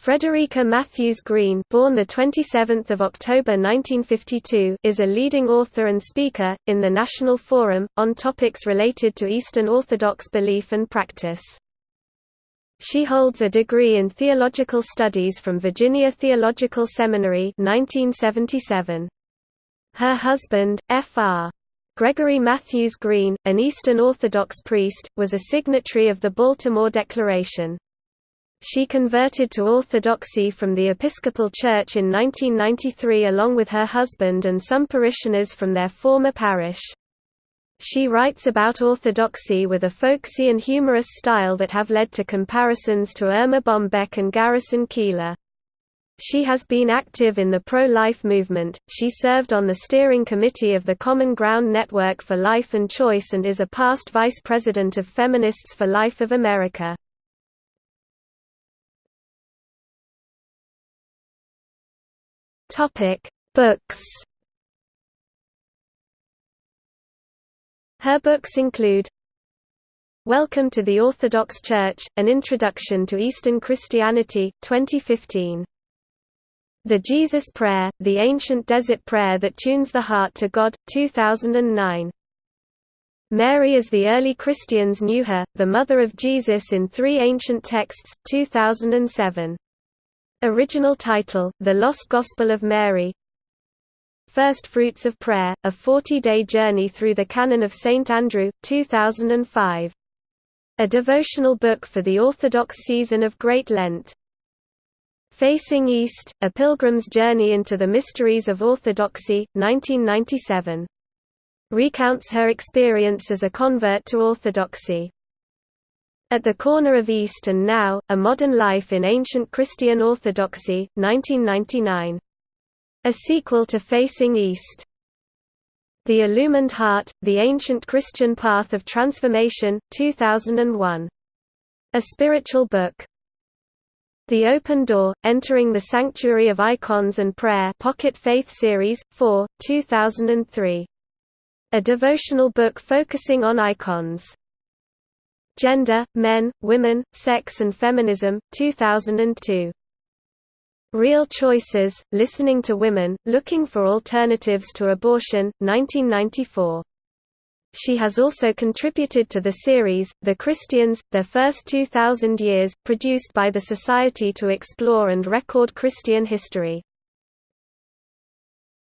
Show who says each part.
Speaker 1: Frederica Mathewes-Green, born the 27th of October 1952, is a leading author and speaker in the National Forum on topics related to Eastern Orthodox belief and practice. She holds a degree in theological studies from Virginia Theological Seminary 1977. Her husband, Fr. Gregory Mathewes-Green, an Eastern Orthodox priest, was a signatory of the Baltimore Declaration. She converted to Orthodoxy from the Episcopal Church in 1993 along with her husband and some parishioners from their former parish. She writes about Orthodoxy with a folksy and humorous style that have led to comparisons to Erma Bombeck and Garrison Keillor. She has been active in the pro-life movement, she served on the steering committee of the Common Ground Network for Life and Choice and is a past vice president of Feminists for Life of America. Topic: Books. Her books include Welcome to the Orthodox Church: An Introduction to Eastern Christianity, 2015. The Jesus Prayer: The Ancient Desert Prayer that Tunes the Heart to God, 2009. Mary as the early Christians knew her, the mother of Jesus in three ancient texts, 2007. Original title, The Lost Gospel of Mary First Fruits of Prayer, A 40-Day Journey Through the Canon of St. Andrew, 2005. A devotional book for the Orthodox season of Great Lent. Facing East, A Pilgrim's Journey into the Mysteries of Orthodoxy, 1997. Recounts her experience as a convert to Orthodoxy. At the Corner of East and Now, A Modern Life in Ancient Christian Orthodoxy, 1999. A sequel to Facing East. The Illumined Heart, The Ancient Christian Path of Transformation, 2001. A spiritual book. The Open Door, Entering the Sanctuary of Icons and Prayer Pocket Faith Series, 4, 2003. A devotional book focusing on icons. Gender, Men, Women, Sex and Feminism, 2002. Real Choices, Listening to Women, Looking for Alternatives to Abortion, 1994. She has also contributed to the series, The Christians, Their First 2,000 Years, produced by the Society to Explore and Record Christian History.